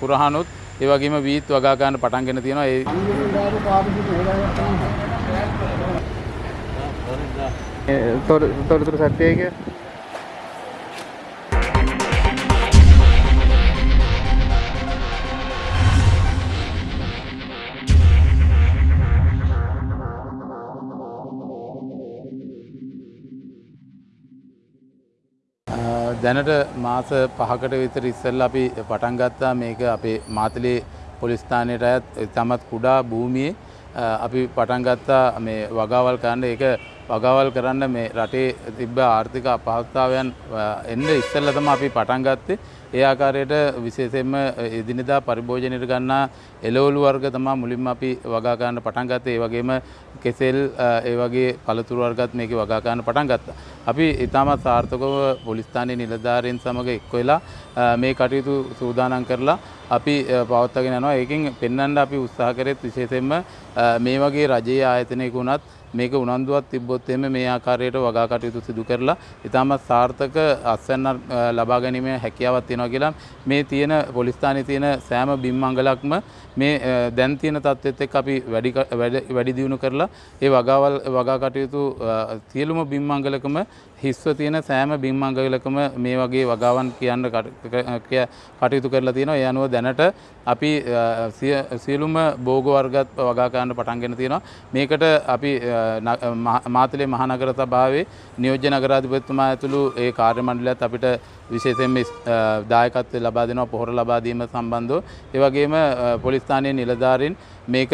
කුරහනුත් ඒ වගේම වීත් වගා ගන්න පටන් ගෙන තියෙනවා. ඒ තොරතුරු සත්‍යයක දැනට මාස පහකට විතර ඉස්සෙල්ල අපි පටන් ගත්තා මේක අපේ මාතලේ පොලිස්ථානයට අයත් තමත් කුඩා භූමියේ අපි පටන් ගත්තා මේ වගාවල් කරන්න ඒක වගාවල් කරන්න මේ රටේ තිබ්බ ආර්ථික අපහසුතාවයන් එන්න ඉස්සෙල්ල තමයි අපි පටන් ගත්තේ ඒ ආකාරයට විශේෂයෙන්ම එදිනෙදා පරිභෝජනයට ගන්නා එළවලු වර්ග තමයි මුලින්ම අපි වගා ගන්න පටන් ගත්තේ. ඒ වගේම කෙසෙල් ඒ වගේ පළතුරු වර්ගත් මේකේ වගා ගන්න පටන් ගත්තා. අපි ඉතාමත් සාර්ථකව පොලිස් ස්ථානයේ නිලධාරීන් සමග එක්ව වෙලා මේ කටයුතු සූදානම් කරලා අපි පවත්වාගෙන යනවා. ඒකෙන් පෙන්වන්න අපි උත්සාහ කරෙත් විශේෂයෙන්ම මේ වගේ රජයේ ආයතනයක වුණත් මේක උනන්දුවක් තිබ්බොත් එහෙම මේ ආකාරයට වගා කටයුතු සිදු කරලා ඉතාමත් සාර්ථක අස්වැන්න ලබා ගැනීමේ හැකියාවක් තියෙනවා කියලා මේ තියෙන පොලිස් ස්ථානයේ තියෙන සෑම බිම්මංගලක්ම මේ දැන් තියෙන තත්ත්වෙත් එක්ක අපි වැඩි වැඩි දියුණු කරලා ඒ වගාවල් වගා කටයුතු සියලුම බිම්මංගලකම හිස්ව තියෙන සෑම බිම්මංගලකම මේ වගේ වගාවන් කියන්න කටයුතු කරලා තියෙනවා. ඒ අනුව දැනට අපි සියලුම බෝග වර්ගත් වගා ගන්න පටන් ගෙන තියෙනවා. මේකට අපි මාතලේ මහනගර සභාවේ නියෝජ්‍ය නගරාධිපතිතුමා ඇතුළු ඒ කාර්ය මණ්ඩලයත් අපිට විශේෂයෙන්ම දායකත්වය ලබා දෙනවා පොහොර ලබා දීම සම්බන්ධව. ඒ වගේම පොලිස් ස්ථානයේ නිලධාරීන් මේක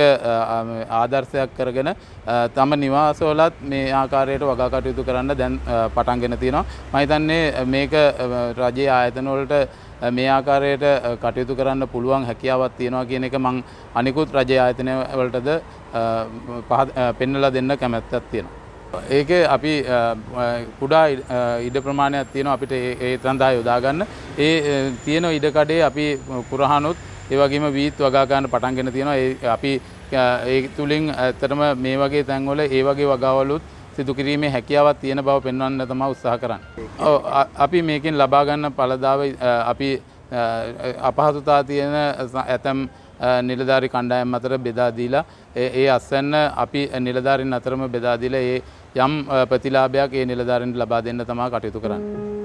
ආදර්ශයක් කරගෙන තම නිවාසවලත් මේ ආකාරයට වගා කටයුතු කරන්න දැන් පටන් ගෙන තියෙනවා. මම හිතන්නේ මේක රජයේ ආයතන වලට මේ ආකාරයට කටයුතු කරන්න පුළුවන් හැකියාවක් තියෙනවා කියන එක මං අනිකුත් රජයේ ආයතන වලටද පෙන්නලා දෙන්න කැමැත්තක් තියෙනවා. ඒක අපි කුඩා ඉඩ ප්‍රමාණයක් තියෙනවා අපිට ඒ සඳහා යොදාගන්න. ඒ තියෙන ඉඩකඩේ අපි කුරහනුත් ඒ වගේම වීත් වගා ගන්න පටන් ගෙන තියෙනවා. ඒ අපි ඒ තුලින් ඇත්තටම මේ වගේ තැන්වල ඒ වගේ වගාවලුත් සිදු කිරීමේ හැකියාවක් තියෙන බව පෙන්වන්න තමයි උත්සාහ කරන්නේ. ඔව් අපි මේකෙන් ලබා ගන්න පළදාව අපි අපහසුතා තියෙන ඇතම් නිලධාරි කණ්ඩායම් අතර බෙදා දීලා ඒ අස්වැන්න අපි නිලධාරීන් අතරම බෙදා දීලා ඒ යම් ප්‍රතිලාභයක් ඒ නිලධාරීන්ට ලබා දෙන්න තමයි කටයුතු කරන්නේ.